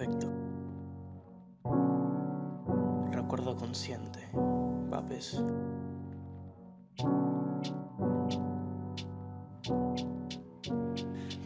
perfecto. Recuerdo consciente, papes.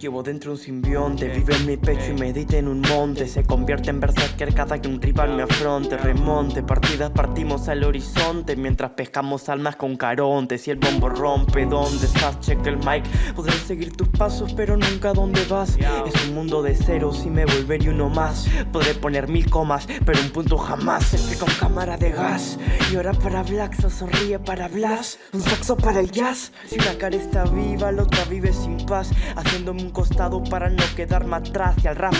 Llevo dentro un simbionte, vive en mi pecho y medita en un monte. Se convierte en berserker cada que un rival me afronte. Remonte, partidas partimos al horizonte Mientras pescamos almas con caronte. Si el bombo rompe, ¿dónde estás? Check el mic. Podré seguir tus pasos pero nunca dónde vas. Es un mundo de ceros y me volveré uno más. Podré poner mil comas pero un punto jamás. Que con cámara de gas. Y ahora para Black sonríe para Blas. Un saxo para el jazz. Si una cara está viva la otra vive sin paz. Haciéndome un costado para no quedarme atrás. Y al rap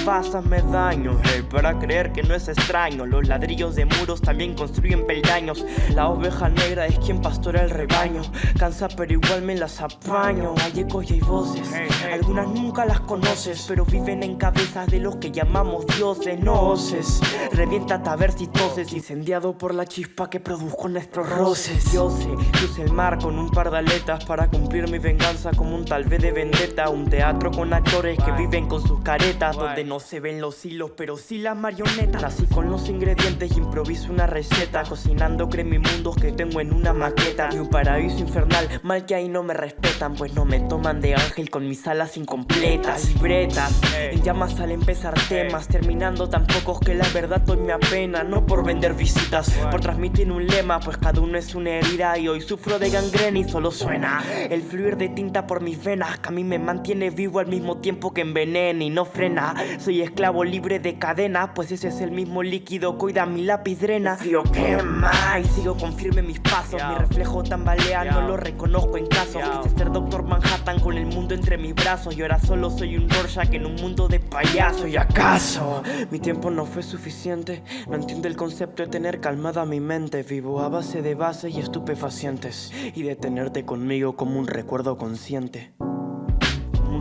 me daño hey, Para creer que no es extraño. Los ladrillos de muros también construyen peldaños. La oveja negra es quien pastora el rebaño. Cansa pero igual me las apaño. Hay ecos y hay voces. Algunas nunca las conoces Pero viven en cabezas de los que llamamos dioses. No oses. Revienta a ver si toses Incendiado por la chispa que produjo nuestros roces. Yo sé, cruce el mar con un par de aletas Para cumplir mi venganza como un tal vez de vendetta Un teatro con actores que viven con sus caretas Donde no se ven los hilos pero sí las marionetas. Así con los ingredientes improviso una receta Cocinando mundos que tengo en una maqueta. Y un paraíso infernal, mal que ahí no me respetan Pues no me toman de ángel con mis alas incompletas. Libretas, en llamas al empezar temas Terminando tan pocos que la verdad hoy me apena No por vender visitas, por transmitir un lema Pues cada uno es una herida y hoy sufro de gangrena y solo suena El fluir de tinta por mis venas que a mí me mantiene vivo al mismo tiempo que envenena y no frena. Soy esclavo libre de cadena Pues ese es el mismo líquido cuida mi lápiz drena. Frío quema y sigo con firme mis pasos. Mi reflejo tambalea, no lo reconozco en casos Quise ser Doctor Manhattan con el mundo entre mis brazos Y ahora solo soy un Rorschach en un mundo de payaso. ¿Y acaso? Mi tiempo no fue suficiente. No entiendo el concepto de tener calmada mi mente. Vivo a base de bases y estupefacientes. Y de tenerte conmigo como un recuerdo consciente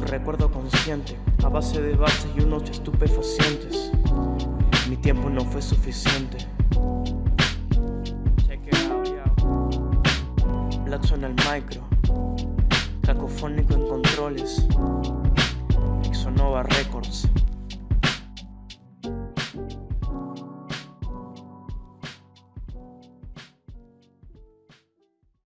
recuerdo consciente A base de bases y unos estupefacientes. Mi tiempo no fue suficiente. Blackson el micro. Cacofónico en controles. Exonova Records